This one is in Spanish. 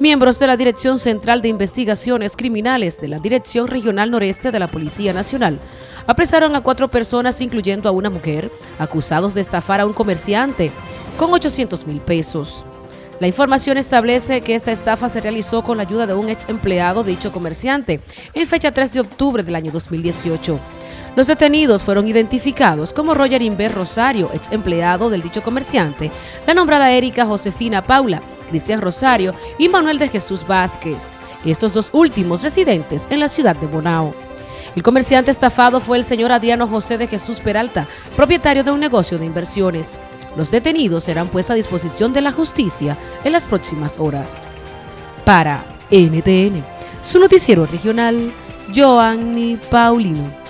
Miembros de la Dirección Central de Investigaciones Criminales de la Dirección Regional Noreste de la Policía Nacional apresaron a cuatro personas, incluyendo a una mujer, acusados de estafar a un comerciante con 800 mil pesos. La información establece que esta estafa se realizó con la ayuda de un ex empleado de dicho comerciante en fecha 3 de octubre del año 2018. Los detenidos fueron identificados como Roger Inver Rosario, ex empleado del dicho comerciante, la nombrada Erika Josefina Paula, Cristian Rosario y Manuel de Jesús Vázquez, estos dos últimos residentes en la ciudad de Bonao. El comerciante estafado fue el señor Adriano José de Jesús Peralta, propietario de un negocio de inversiones. Los detenidos serán puestos a disposición de la justicia en las próximas horas. Para NTN, su noticiero regional, Joanny Paulino.